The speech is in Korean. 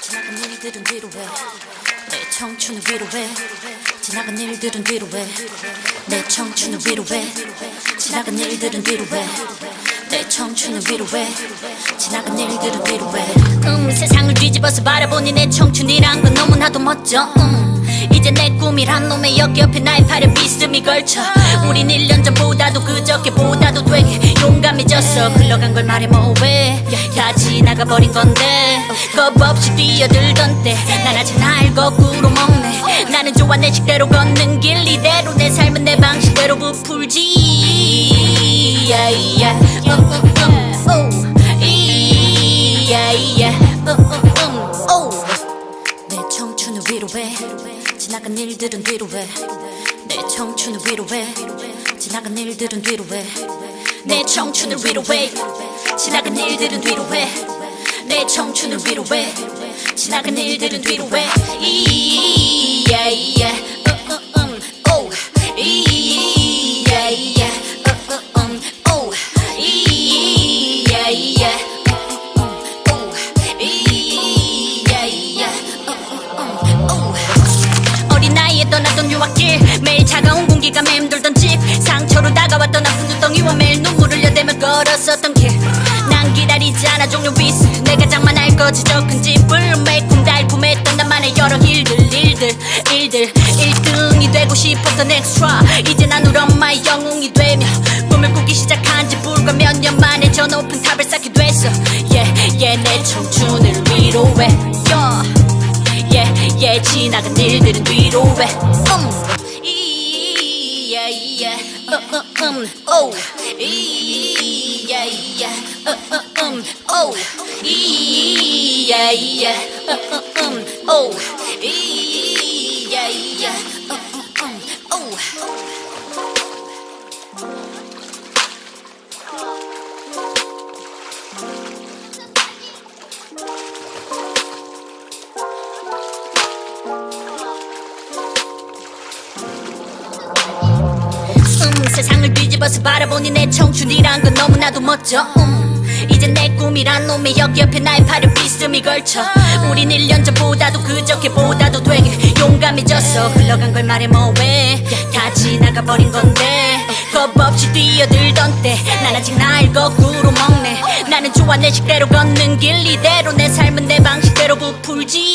지나간 일들은 뒤로 해 내 청춘을 위로 해. 지나간 일들은 뒤로 해 내 청춘을 위로 해. 지나간 일들은 뒤로 해 내 청춘을 위로 해. 지나간 일들은 뒤로 해 음 세상을 뒤집어서 바라보니 내 청춘이란 건 너무나도 멋져. 음. 이제 내 꿈이란 놈의 여기 옆에 나의 팔에 비스듬히 걸쳐. 우린 1년 전보다도 그저께보다도 되게 용감해졌어. 흘러간 걸 말해 뭐해 다 지나가버린 건데. 겁 없이 뛰어들던 때난 아직 날 거꾸로 먹네. 나는 좋아 내 식대로 걷는 길. 이대로 내 삶은 내 방식대로 부풀지. 내 청춘을 위로 해. 지나간 일들은 뒤로 해내 청춘을 위로 해. 지나간 일들은 뒤로 해 내 청춘을 위로 해 지나간 일들은 뒤로 해내 청춘을 위로 해 지나간 일들은 뒤로 해 이, yeah, yeah. 오. 이, yeah, yeah. 오. 이, yeah, yeah. 오. 이, yeah, yeah. 오. 어린 나이에 떠났던 유학길 매일 차가운 공기가 맴돌 저큰 집을 매콤 달콤했던 나만의 여러 일들 일들 일들 1등이 되고 싶었던 엑스트라 이제 난 우리 엄마의 영웅이 되며 꿈을 꾸기 시작한 지 불과 몇 년 만에 저 높은 탑을 쌓게 됐어 yeah, yeah, 내 청춘을 위로해 yeah. yeah, yeah, 지나간 일들은 뒤로 해. 음, 이, yeah, yeah, 음, 음, 음, 오, 이, yeah, yeah, 음, 음, 음, 오, 이, yeah, yeah, 음, 음, 음, 오, 이, yeah, yeah, 음, 음, 음, 오. 뒤집어서 바라보니 내 청춘이란 건 너무나도 멋져. 음, 이제 내 꿈이란 놈의 여기 옆에 나의 팔을 비스듬히 걸쳐. 우린 1년 전보다도 그저께보다도 되게 용감해졌어 흘러간 걸 말해 뭐해. 다 지나가버린 건데. 겁 없이 뛰어들던 때 난 아직 날 거꾸로 먹네. 나는 좋아 내 식대로 걷는 길 이대로 내 삶은 내 방식대로 부풀지